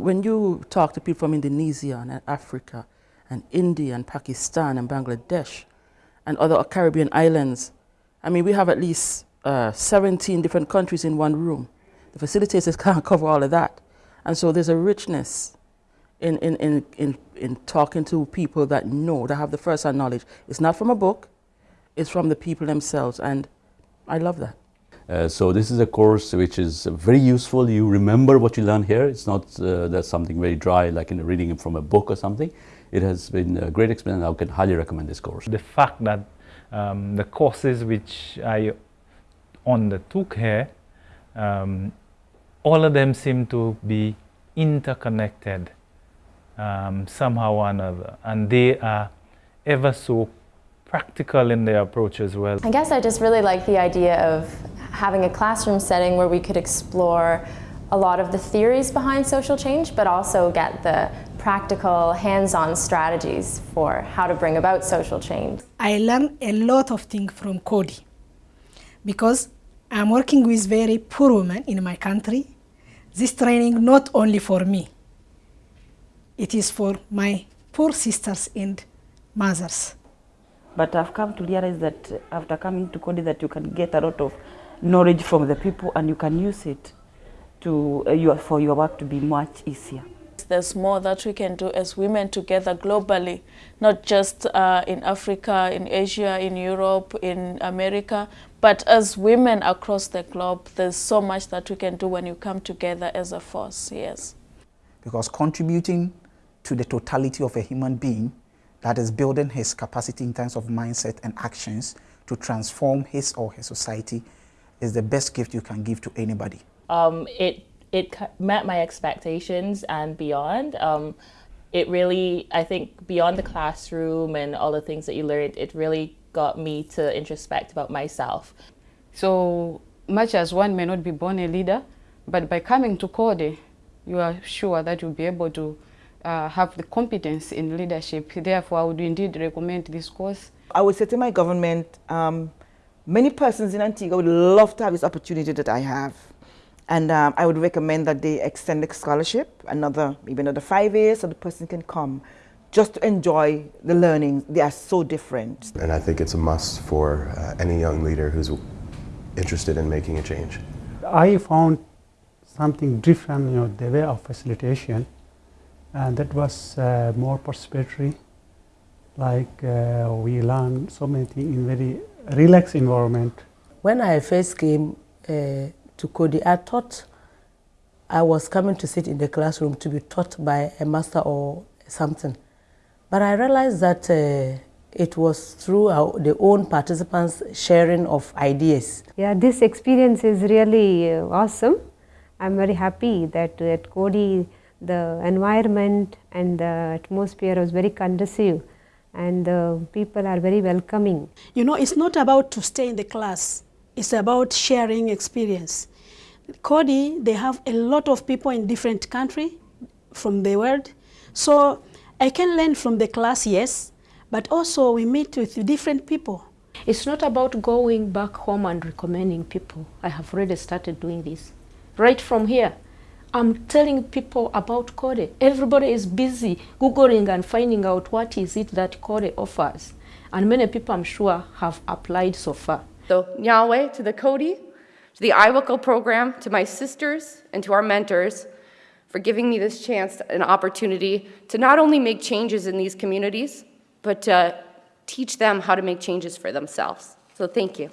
When you talk to people from Indonesia and Africa and India and Pakistan and Bangladesh and other Caribbean islands, I mean, we have at least uh, 17 different countries in one room. The facilitators can't cover all of that. And so there's a richness in, in, in, in, in talking to people that know, that have the first-hand knowledge. It's not from a book, it's from the people themselves, and I love that. Uh, so this is a course which is very useful. You remember what you learn here. It's not uh, that's something very dry like in reading it from a book or something. It has been a great experience. I can highly recommend this course. The fact that um, the courses which I undertook here, um, all of them seem to be interconnected um, somehow or another, and they are ever so practical in their approach as well. I guess I just really like the idea of having a classroom setting where we could explore a lot of the theories behind social change, but also get the practical, hands-on strategies for how to bring about social change. I learned a lot of things from Coady because I'm working with very poor women in my country. This training not only for me, it is for my poor sisters and mothers. But I've come to realize that after coming to Coady that you can get a lot of knowledge from the people and you can use it to, uh, your, for your work to be much easier. There's more that we can do as women together globally, not just uh, in Africa, in Asia, in Europe, in America, but as women across the globe, there's so much that we can do when you come together as a force, yes. Because contributing to the totality of a human being that is building his capacity in terms of mindset and actions to transform his or her society is the best gift you can give to anybody. Um, it, it met my expectations and beyond. Um, it really, I think, beyond the classroom and all the things that you learned, it really got me to introspect about myself. So much as one may not be born a leader, but by coming to Coady, you are sure that you'll be able to uh, have the competence in leadership. Therefore, I would indeed recommend this course. I would say to my government, um, many persons in Antigua would love to have this opportunity that I have. And um, I would recommend that they extend the scholarship, another, maybe another five years, so the person can come just to enjoy the learning. They are so different. And I think it's a must for uh, any young leader who's interested in making a change. I found something different, you know, the way of facilitation and that was uh, more participatory like uh, we learn so many things in very relaxed environment. When I first came uh, to Coady, I thought I was coming to sit in the classroom to be taught by a master or something. But I realized that uh, it was through our, the own participants sharing of ideas. Yeah, this experience is really uh, awesome. I'm very happy that at Coady the environment and the atmosphere was very conducive and the people are very welcoming. You know, it's not about to stay in the class, it's about sharing experience. Coady, they have a lot of people in different countries from the world. So I can learn from the class, yes, but also we meet with different people. It's not about going back home and recommending people. I have already started doing this. Right from here, I'm telling people about Coady. Everybody is busy Googling and finding out what is it that Coady offers. And many people, I'm sure, have applied so far. So Nyawe to the Coady, to the IWICL program, to my sisters, and to our mentors for giving me this chance and opportunity to not only make changes in these communities, but to teach them how to make changes for themselves. So thank you.